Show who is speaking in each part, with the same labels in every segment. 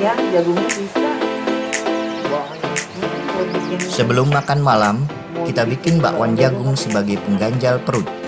Speaker 1: ya
Speaker 2: Sebelum makan malam, kita bikin bakwan jagung sebagai pengganjal perut.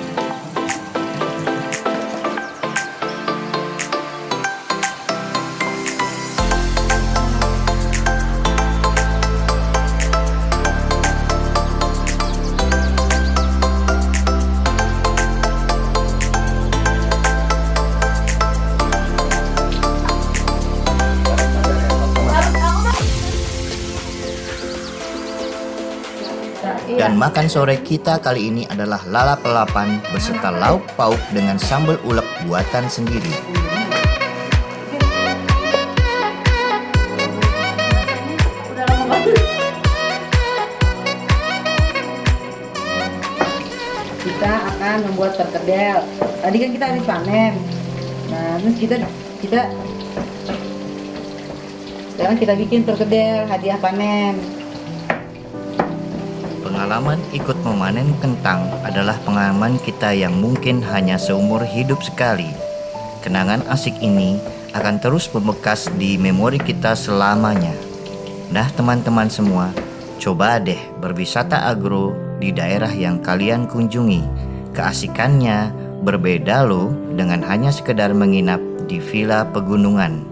Speaker 2: Dan makan sore kita kali ini adalah lalap lalapan beserta lauk pauk dengan sambal ulek buatan sendiri.
Speaker 1: kita akan membuat perkedel. Tadi kan kita habis panen. Nah terus kita kita sekarang kita bikin perkedel hadiah panen
Speaker 2: Pengalaman ikut memanen kentang adalah pengalaman kita yang mungkin hanya seumur hidup sekali. Kenangan asik ini akan terus membekas di memori kita selamanya. Nah teman-teman semua, coba deh berwisata agro di daerah yang kalian kunjungi. Keasikannya berbeda loh dengan hanya sekedar menginap di villa pegunungan.